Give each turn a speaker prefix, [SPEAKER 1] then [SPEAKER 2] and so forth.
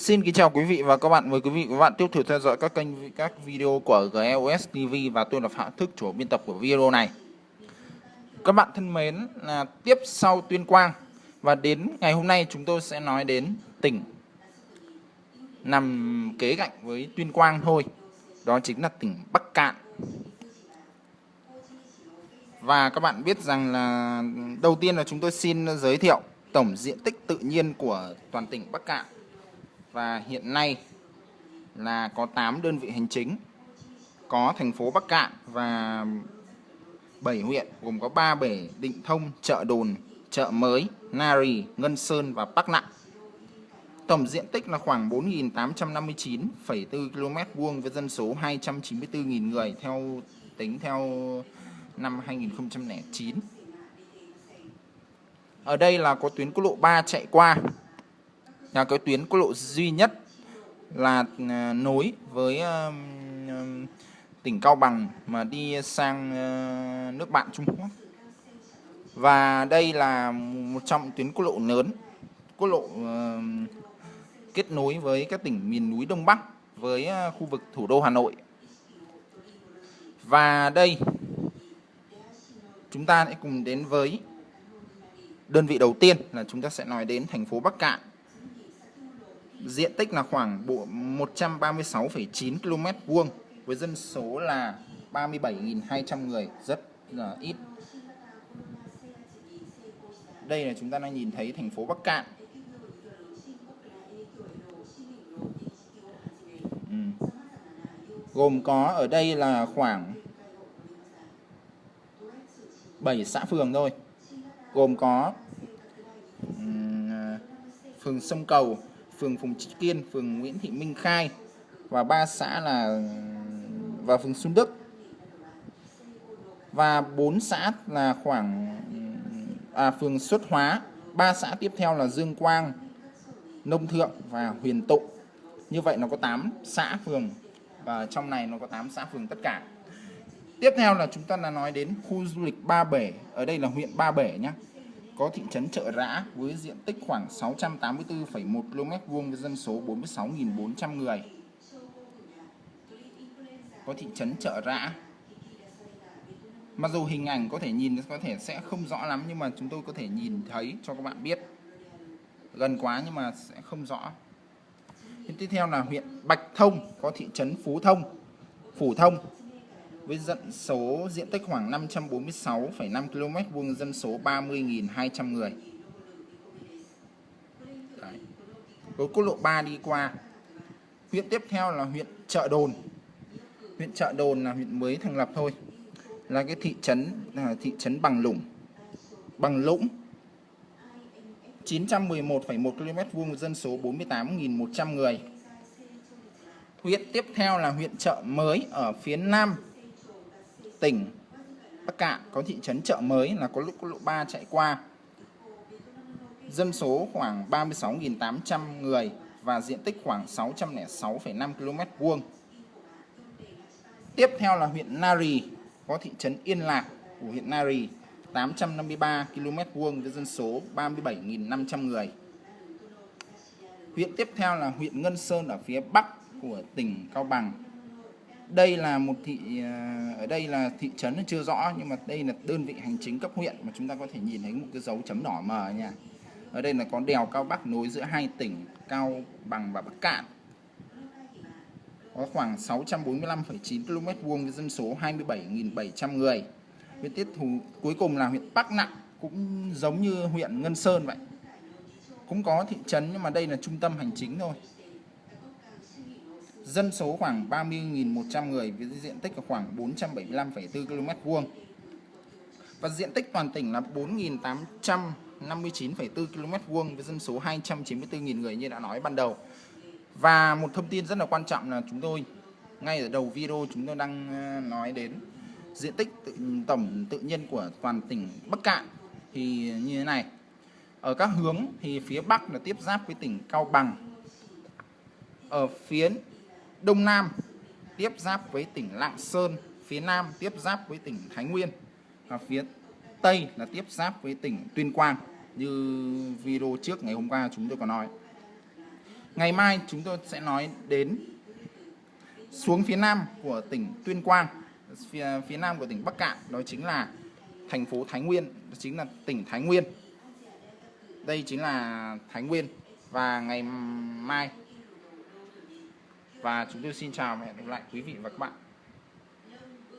[SPEAKER 1] Xin kính chào quý vị và các bạn. Mời quý vị và các bạn tiếp tục theo dõi các kênh các video của GEOS TV và tôi là Phạm Thức, chủ biên tập của video này. Các bạn thân mến, là tiếp sau Tuyên Quang và đến ngày hôm nay chúng tôi sẽ nói đến tỉnh nằm kế cạnh với Tuyên Quang thôi. Đó chính là tỉnh Bắc Cạn. Và các bạn biết rằng là đầu tiên là chúng tôi xin giới thiệu tổng diện tích tự nhiên của toàn tỉnh Bắc Cạn và hiện nay là có 8 đơn vị hành chính có thành phố Bắc Cạn và 7 huyện gồm có ba bể Định Thông, Chợ Đồn, Chợ Mới, Nari, Ngân Sơn và Bắc Nặng. Tổng diện tích là khoảng 4.859,4 km vuông với dân số 294.000 người theo tính theo năm 2009. Ở đây là có tuyến quốc lộ 3 chạy qua là cái tuyến quốc lộ duy nhất là à, nối với à, à, tỉnh Cao Bằng mà đi sang nước bạn Trung Quốc. Và đây là một trong tuyến quốc lộ lớn, quốc lộ kết nối với các tỉnh miền núi Đông Bắc với khu vực thủ đô Hà Nội. Và đây chúng ta sẽ cùng đến với đơn vị đầu tiên là chúng ta sẽ nói đến thành phố Bắc Cạn diện tích là khoảng 136,9 km vuông với dân số là 37.200 người rất là ít. Đây là chúng ta đang nhìn thấy thành phố Bắc Cạn. Ừ. gồm có ở đây là khoảng 7 xã phường thôi. Gồm có ừ, phường Sông Cầu phường Phùng Trị Kiên, phường Nguyễn Thị Minh Khai và ba xã là và phường Xuân Đức. Và bốn xã là khoảng à, phường Xuất Hóa, ba xã tiếp theo là Dương Quang, Nông Thượng và Huyền Tụng Như vậy nó có 8 xã phường và trong này nó có 8 xã phường tất cả. Tiếp theo là chúng ta là nói đến khu du lịch Ba Bể, ở đây là huyện Ba Bể nhé có thị trấn Chợ Rã với diện tích khoảng 684,1 km vuông với dân số 46.400 người. Có thị trấn Chợ Rã. Mặc dù hình ảnh có thể nhìn có thể sẽ không rõ lắm nhưng mà chúng tôi có thể nhìn thấy cho các bạn biết. Gần quá nhưng mà sẽ không rõ. Tiếp theo là huyện Bạch Thông có thị trấn Phú Thông, Phủ Thông với dân số diện tích khoảng 546,5 km vuông dân số 30.200 người. Đấy. Với quốc lộ 3 đi qua. Huyện tiếp theo là huyện Chợ Đồn. Huyện Chợ Đồn là huyện mới thành lập thôi. Là cái thị trấn là thị trấn Bằng Lũng. Bằng Lũng 911,1 km vuông dân số 48.100 người. Huyện tiếp theo là huyện Chợ Mới ở phía nam tỉnh Bắc Cạn có thị trấn chợ mới là có quốc lộ 3 chạy qua. Dân số khoảng 36.800 người và diện tích khoảng 606,5 km vuông. Tiếp theo là huyện Nari, có thị trấn Yên Lạc của huyện Nari, 853 km vuông với dân số 37.500 người. Huyện tiếp theo là huyện Ngân Sơn ở phía bắc của tỉnh Cao Bằng, đây là một thị à, ở đây là thị trấn chưa rõ nhưng mà đây là đơn vị hành chính cấp huyện mà chúng ta có thể nhìn thấy một cái dấu chấm đỏ mờ nha. Ở đây là có đèo cao bắc nối giữa hai tỉnh cao bằng và bắc cạn. Có khoảng 645,9 km vuông với dân số 27.700 người. Huyện tiếp thủ cuối cùng là huyện bắc nặng cũng giống như huyện ngân sơn vậy. Cũng có thị trấn nhưng mà đây là trung tâm hành chính thôi dân số khoảng 30.100 người với diện tích khoảng 475,4 km vuông và diện tích toàn tỉnh là 4.859,4 km vuông với dân số 294.000 người như đã nói ban đầu. Và một thông tin rất là quan trọng là chúng tôi ngay ở đầu video chúng tôi đang ờ, nói đến diện tích tự, tổng tự nhiên của toàn tỉnh Bắc Cạn thì như thế này. Ở các hướng thì phía Bắc là tiếp giáp với tỉnh Cao Bằng. Ở phía Đông Nam tiếp giáp với tỉnh Lạng Sơn, phía Nam tiếp giáp với tỉnh Thái Nguyên và phía Tây là tiếp giáp với tỉnh Tuyên Quang như video trước ngày hôm qua chúng tôi có nói. ngày mai chúng tôi sẽ nói đến xuống phía nam của tỉnh Tuyên Quang phía, phía nam của tỉnh Bắc Cạn đó chính là thành phố Thái Nguyên đó chính là tỉnh Thái Nguyên đây chính là Thái Nguyên và ngày mai và chúng tôi xin chào và hẹn gặp lại quý vị và các bạn.